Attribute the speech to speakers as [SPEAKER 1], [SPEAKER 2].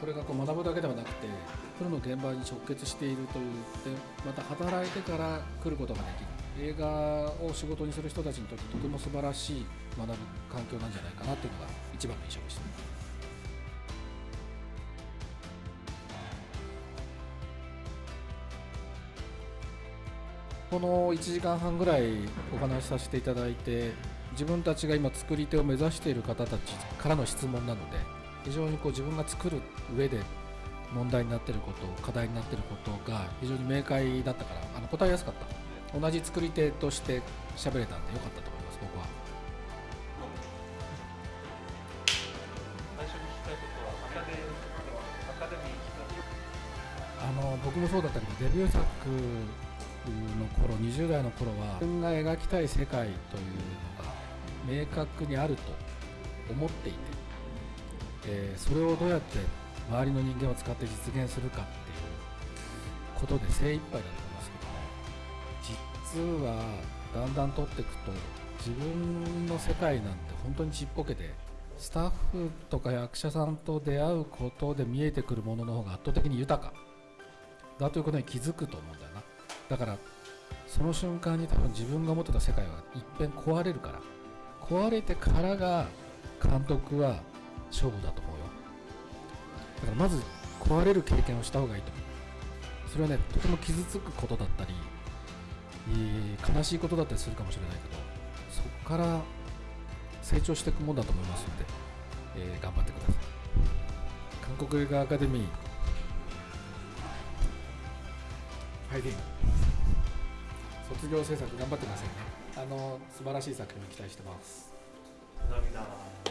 [SPEAKER 1] これがこう学ぶだけではなくてプロの現場に直結しているというでまた働いてから来ることができる映画を仕事にする人たちにとってとても素晴らしい学ぶ環境なんじゃないかなというのが一番の印象でした。この1時間半ぐらいお話しさせていただいて自分たちが今作り手を目指している方たちからの質問なので非常にこう自分が作る上で問題になっていること課題になっていることが非常に明快だったからあの答えやすかった。同じ作り手として喋れたんでよかったと思います僕は。あの僕もそうだったけどデビュー作の頃20代の頃は自分が描きたい世界というのが明確にあると思っていて、えー、それをどうやって周りの人間を使って実現するかっていうことで精一杯だと思いますけども実はだんだん取っていくと自分の世界なんて本当にちっぽけでスタッフとか役者さんと出会うことで見えてくるものの方が圧倒的に豊か。だということに気づくと思うんだよな。だからその瞬間に多分自分が思ってた世界は一変壊れるから。壊れてからが監督は勝負だと思うよ。だからまず壊れる経験をした方がいいと。思うそれはねとても傷つくことだったり悲しいことだったりするかもしれないけどそこから成長していくもんだと思いますので、えー、頑張ってください。韓国映画アカデミー。ファイティング卒業制作頑張ってくださいね。あの素晴らしい作品を期待してます。
[SPEAKER 2] 涙。